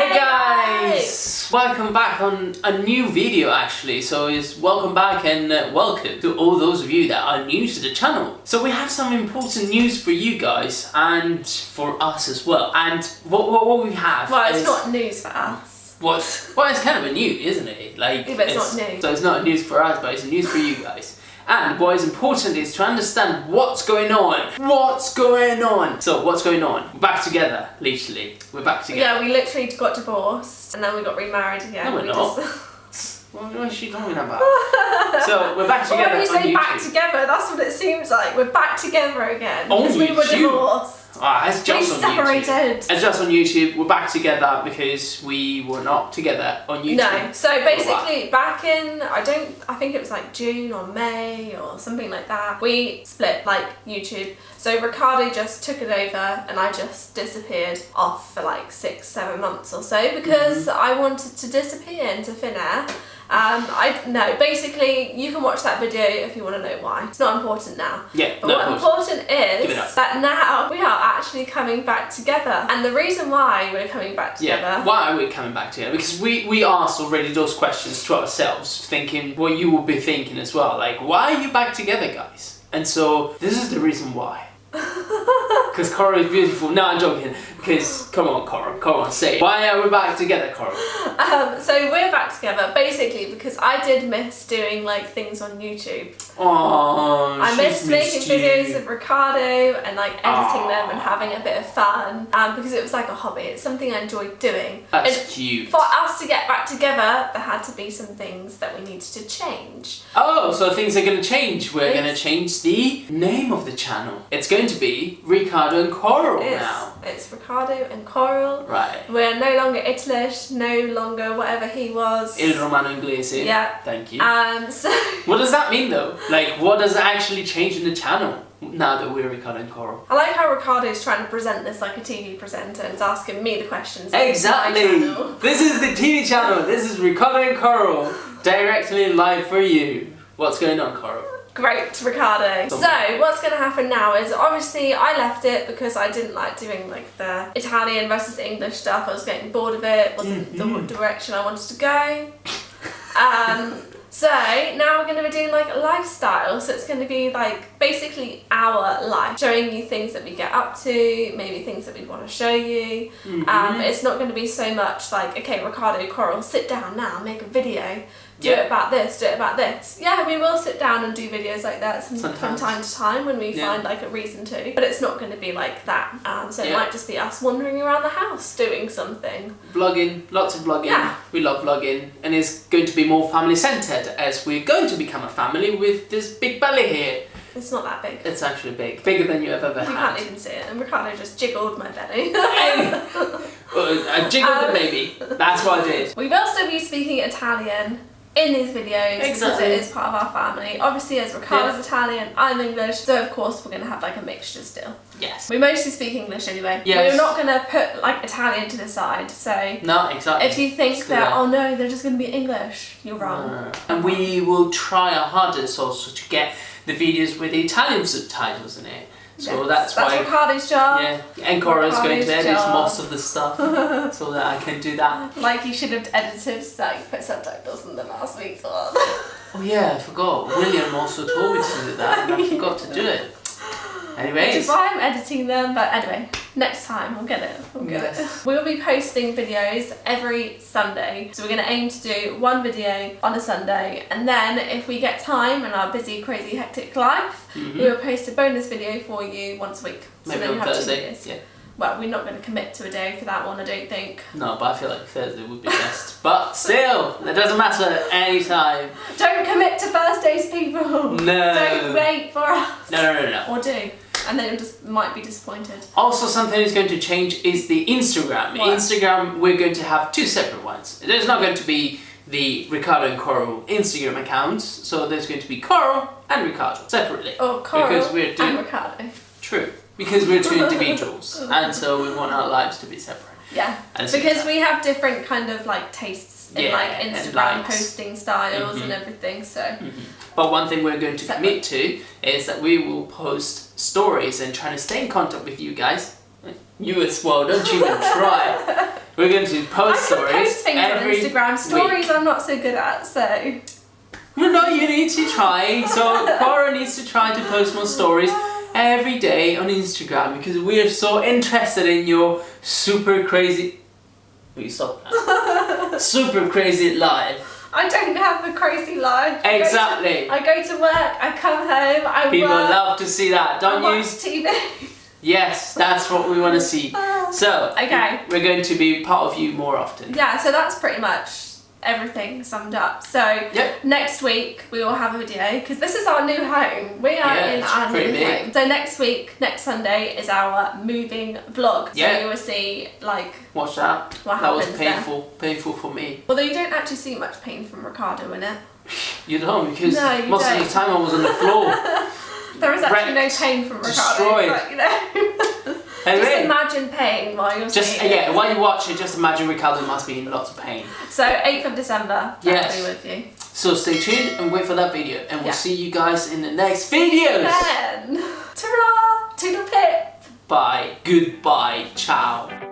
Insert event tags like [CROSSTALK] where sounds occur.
Hey guys! Welcome back on a new video actually. So it's welcome back and uh, welcome to all those of you that are new to the channel. So we have some important news for you guys and for us as well. And what, what, what we have Well, it's not news for us. what? Well, it's kind of a news, isn't it? Like, Yeah, but it's not news. So it's not news for us, but it's news for you guys. And what is important is to understand what's going on. What's going on? So what's going on? We're back together, literally. We're back together. Yeah, we literally got divorced and then we got remarried again. No, we're we not. Just... [LAUGHS] What, is she talking about? so we're back Well, together when you say back together, that's what it seems like. We're back together again. On because we were divorced. Ah, it's We just on YouTube. separated. It's just on YouTube. We're back together because we were not together on YouTube. No, so basically back in I don't I think it was like June or May or something like that. We split like YouTube. So Ricardo just took it over and I just disappeared off for like six, seven months or so because Mm-hmm. I wanted to disappear into thin air. Um, I no, basically you can watch that video if you want to know why. It's not important now. Yeah, But no, what important is that now we are actually coming back together. And the reason why we're coming back together Yeah, why are we coming back together? Because we, we asked already those questions to ourselves, thinking what you will be thinking as well. Like, why are you back together, guys? And so, this is the reason why. Because Cora is beautiful. No, I'm joking. Because, come on, Cora, come on, say it. Why are we back together, Cora? [LAUGHS] Um, so we're back together basically because I did miss doing like things on YouTube. Oh, I missed making you. videos of Ricardo and like editing them and having a bit of fun um, because it was like a hobby. It's something I enjoyed doing. That's and cute. for us to get back together, there had to be some things that we needed to change. Oh, so things are going to change. We're going to change the name of the channel. It's going to be Ricardo and Coral It's, now. it's Ricardo and Coral. Right. We're no longer Italish, no longer whatever he was. Il Romano Inglese. Yeah. Thank you. Um, so [LAUGHS] What does that mean though? Like, what does it actually change in the channel now that we're Ricardo and Coral? I like how Ricardo's trying to present this like a TV presenter and is asking me the questions. Exactly! [LAUGHS] This is the TV channel. This is Ricardo and Coral directly live for you. What's going on, Coral? Great, Ricardo. So, what's going to happen now is obviously I left it because I didn't like doing like the Italian versus English stuff. I was getting bored of it. wasn't Mm-hmm. the direction I wanted to go. Um, so now we're going to be doing like a lifestyle. So it's going to be like basically our life, showing you things that we get up to, maybe things that we want to show you. Mm-hmm. Um, it's not going to be so much like, okay, Ricardo Coral, sit down now, make a video. Do Yeah. it about this, do it about this. Yeah, we will sit down and do videos like that some, from time to time when we Yeah. find like a reason to. But it's not going to be like that. Um, so it might just be us wandering around the house doing something. Vlogging, lots of vlogging. Yeah. We love vlogging, and it's going to be more family centered as we're going to become a family with this big belly here. It's not that big. It's actually big, bigger than you have ever You had. can't even see it. And Ricardo just jiggled my belly. Uh, I jiggled Um, the baby. That's what I did. we will still be speaking Italian in these videos because it is part of our family. Obviously, as Ricardo's Italian, I'm English, so of course we're going to have like a mixture still. Yes. We mostly speak English anyway. Yes. We're not going to put like Italian to the side. So No, exactly. if you think that, oh no, they're just going to be English, you're wrong. Uh, and we will try our hardest also to get the videos with the Italian subtitles in it. So that's, that's why. Ricardo's job. Yeah, and is going to edit job. most of the stuff [LAUGHS] so that I can do that. Like you should have edited, like put subtitles in the last week's one. Oh yeah, I forgot. William also told me to do that and I forgot to do it. Which is Anyways, why I'm editing them, but anyway, next time we'll get it. We'll get Yes. it. We'll be posting videos every Sunday. So we're gonna aim to do one video on a Sunday and then if we get time in our busy, crazy, hectic life, mm-hmm. we will post a bonus video for you once a week. So maybe then you have two Thursday. videos. Yeah. Well, we're not gonna commit to a day for that one, I don't think. No, but I feel like Thursday would be best. [LAUGHS] But still, it doesn't matter any time. Don't commit to Thursdays, people! No. Don't wait for us! No, no, no, no. Or do. And then you just might be disappointed. Also, something is going to change is the Instagram. What? Instagram, we're going to have two separate ones. There's not going to be the Ricardo and Coral Instagram accounts, so there's going to be Coral and Ricardo separately. Or Coral Because we're doing- and Ricardo. True. Because we're two individuals, [LAUGHS] and so we want our lives to be separate. Yeah, because we have different kind of like tastes in Yeah, like Instagram posting styles Mhm. and everything. So But one thing we're going to commit to is that we will post stories and try to stay in contact with you guys. You as well, don't you even try. [LAUGHS] We're going to post stories post things on every Instagram. Stories week. I'm not so good at, so. Well, no, you need to try. So Cora needs to try to post more stories every day on Instagram because we are so interested in your super crazy. You stop that? [LAUGHS] super crazy life. I don't have a crazy life. I go to- Exactly. I go to work, I come home, I People work, love to see that. Don't watch use. TV. Yes, that's what we want to see. [LAUGHS] So Okay. we're going to be part of you more often. Yeah, so that's pretty much everything summed up. So Yep. next week we will have a video because this is our new home. We are Yeah, in our new big. home. So next week, next Sunday is our moving vlog. So Yeah. you will see like Watch that. What that was happens then? painful. Painful for me. although you don't actually see much pain from Ricardo in it. You don't because No, you most of don't. the time I was on the floor. [LAUGHS] There is actually Wrecked. no pain from Ricardo. Destroyed. But, you know, [LAUGHS] just Anyway, imagine pain while you're just yeah, while you watch it, just imagine Ricardo must be in lots of pain. So 8th of December, Yes. I'll be with you. So stay tuned and wait for that video, and we'll Yeah. see you guys in the next videos. Then, ta-ra, toodle pip. Bye. Goodbye. Ciao.